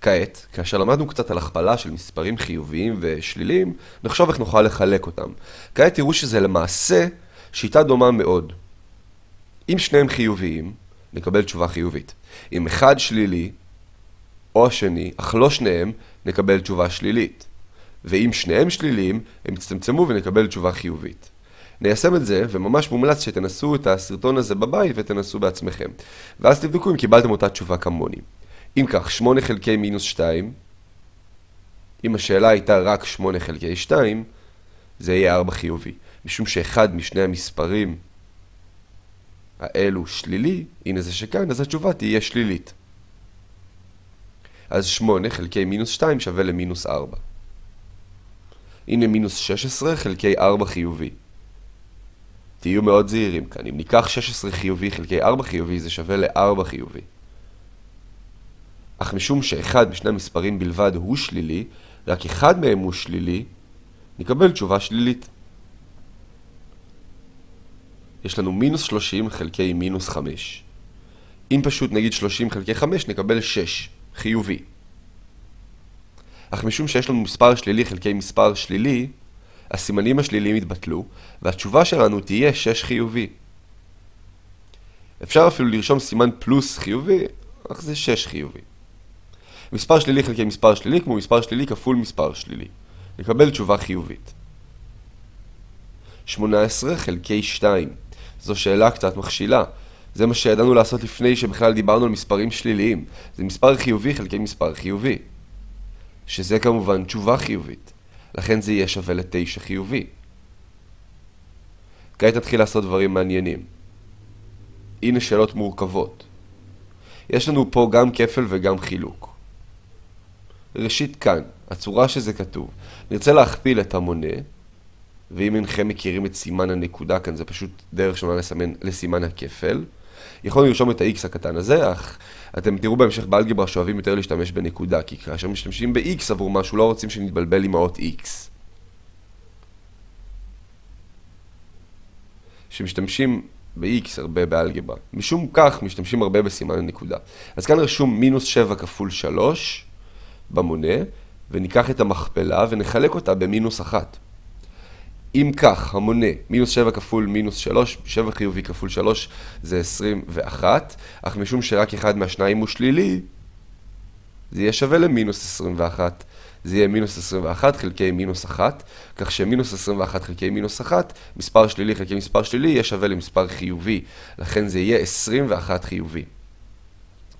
כעת, כאשר למדנו קצת על הכפלה של מספרים חיוביים ושליליים, נחשוב איך נוכל לחלק אותם. כעת תראו שזה למעשה שיטה דומה מאוד. אם שניהם חיוביים, נקבל תשובה חיובית. אם אחד שלילי, או השני, אך לא שניהם, נקבל תשובה שלילית. ואם שניהם שליליים, הם יצטמצמו ונקבל תשובה חיובית. ניישם את זה, וממש מומלץ שתנסו את הסרטון הזה בבית ותנסו בעצמכם. ואז תבדקו אם קיבלתם אותה תשובה כמוני. אם כך, 8 חלקי מינוס 2, אם השאלה הייתה רק 8 חלקי 2, זה יהיה 4 חיובי. משום שאחד משני המספרים האלו שלילי, הנה זה שכאן, אז התשובה תהיה שלילית. אז 8 חלקי מינוס 2 שווה למינוס 4. הנה מינוס 16 חלקי 4 חיובי. תהיו מאוד זהירים כאן, אם ניקח 16 חיובי חלקי 4 חיובי זה שווה ל-4 חיובי. אך משום שאחד משני המספרים בלבד הוא שלילי, רק אחד מהם הוא שלילי, נקבל תשובה שלילית. יש לנו מינוס 30 חלקי מינוס 5. אם פשוט נגיד 30 חלקי 5 נקבל 6, חיובי. אך משום שיש לנו מספר שלילי חלקי מספר שלילי, הסימנים השליליים יתבטלו, והתשובה שלנו תהיה 6 חיובי. אפשר אפילו לרשום סימן פלוס חיובי, אך זה 6 חיובי. מספר שלילי חלקי מספר שלילי כמו מספר שלילי כפול מספר שלילי. נקבל תשובה חיובית. 18 חלקי 2. זו שאלה קצת מכשילה. זה מה שידענו לעשות לפני שבכלל דיברנו על מספרים שליליים. זה מספר חיובי חלקי מספר חיובי. שזה כמובן תשובה חיובית. לכן זה יהיה שווה לתשע חיובי. כעת נתחיל לעשות דברים מעניינים. הנה שאלות מורכבות. יש לנו פה גם כפל וגם חילוק. ראשית כאן, הצורה שזה כתוב. נרצה להכפיל את המונה, ואם אינכם מכירים את סימן הנקודה כאן, זה פשוט דרך שונה לסמן, לסימן הכפל. יכולנו לרשום את ה-x הקטן הזה, אך אתם תראו בהמשך באלגברה שאוהבים יותר להשתמש בנקודה, כי כאשר משתמשים ב-x עבור משהו, לא רוצים שנתבלבל עם האות x. שמשתמשים ב-x הרבה באלגברה. משום כך משתמשים הרבה בסימן הנקודה. אז כאן רשום מינוס 7 כפול 3 במונה, וניקח את המכפלה ונחלק אותה במינוס 1. אם כך, המונה, מינוס 7 כפול מינוס 3, 7 חיובי כפול 3 זה 21, אך משום שרק אחד מהשניים הוא שלילי, זה יהיה שווה למינוס 21. זה יהיה מינוס 21 חלקי מינוס 1, כך שמינוס 21 חלקי מינוס 1, מספר שלילי חלקי מספר שלילי, יהיה שווה למספר חיובי. לכן זה יהיה 21 חיובי.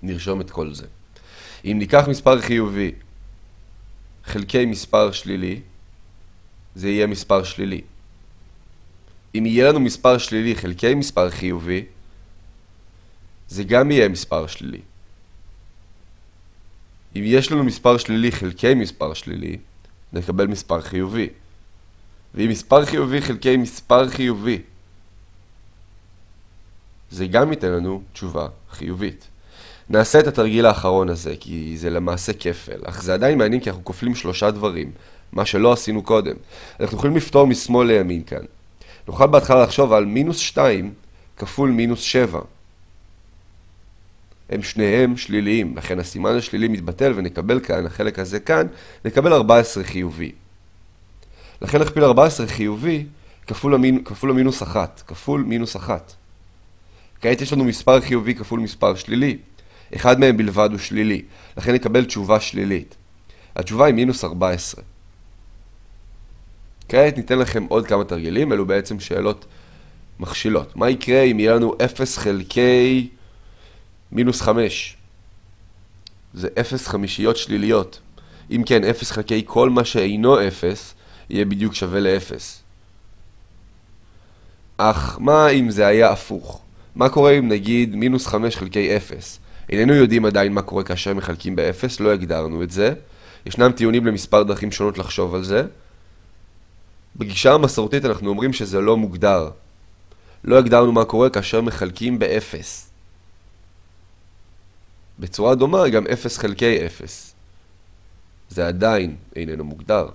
נרשום את כל זה. אם ניקח מספר חיובי חלקי מספר שלילי, זה יהיה מספר שלילי. אם יהיה לנו מספר שלילי חלקי מספר חיובי, זה גם יהיה מספר שלילי. אם יש לנו מספר שלילי חלקי מספר שלילי, נקבל מספר חיובי. ואם מספר חיובי חלקי מספר חיובי, זה גם ייתן לנו תשובה חיובית. נעשה את התרגיל האחרון הזה, כי זה למעשה כפל, אך זה עדיין מעניין כי אנחנו כופלים שלושה דברים, מה שלא עשינו קודם. אנחנו יכולים לפתור משמאל לימין כאן. נוכל בהתחלה לחשוב על מינוס 2 כפול מינוס 7. הם שניהם שליליים, לכן הסימן השלילי מתבטל ונקבל כאן, החלק הזה כאן, נקבל 14 חיובי. לכן נכפיל 14 חיובי כפול, המינ... כפול המינוס 1, כפול מינוס 1. כעת יש לנו מספר חיובי כפול מספר שלילי. אחד מהם בלבד הוא שלילי, לכן נקבל תשובה שלילית. התשובה היא מינוס 14. כעת ניתן לכם עוד כמה תרגילים, אלו בעצם שאלות מכשילות. מה יקרה אם יהיה לנו 0 חלקי מינוס 5? זה 0 חמישיות שליליות. אם כן, 0 חלקי כל מה שאינו 0, יהיה בדיוק שווה ל-0. אך מה אם זה היה הפוך? מה קורה אם נגיד מינוס 5 חלקי 0? איננו יודעים עדיין מה קורה כאשר מחלקים ב-0, לא הגדרנו את זה. ישנם טיעונים למספר דרכים שונות לחשוב על זה. בגישה המסורתית אנחנו אומרים שזה לא מוגדר. לא הגדרנו מה קורה כאשר מחלקים ב-0. בצורה דומה גם 0 חלקי 0. זה עדיין איננו מוגדר.